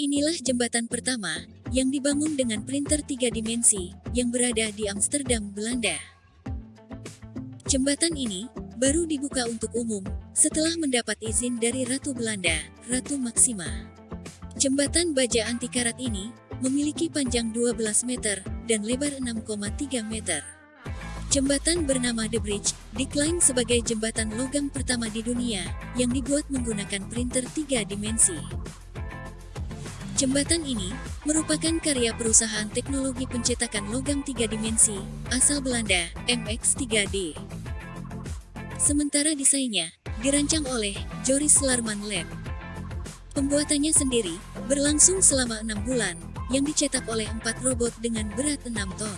Inilah jembatan pertama yang dibangun dengan printer tiga dimensi yang berada di Amsterdam, Belanda. Jembatan ini baru dibuka untuk umum setelah mendapat izin dari Ratu Belanda, Ratu Maxima. Jembatan baja anti karat ini memiliki panjang 12 meter dan lebar 6,3 meter. Jembatan bernama The Bridge diklaim sebagai jembatan logam pertama di dunia yang dibuat menggunakan printer tiga dimensi. Jembatan ini merupakan karya perusahaan teknologi pencetakan logam tiga dimensi asal Belanda, MX3D. Sementara desainnya dirancang oleh Joris Larman Lab. Pembuatannya sendiri berlangsung selama enam bulan, yang dicetak oleh empat robot dengan berat 6 ton.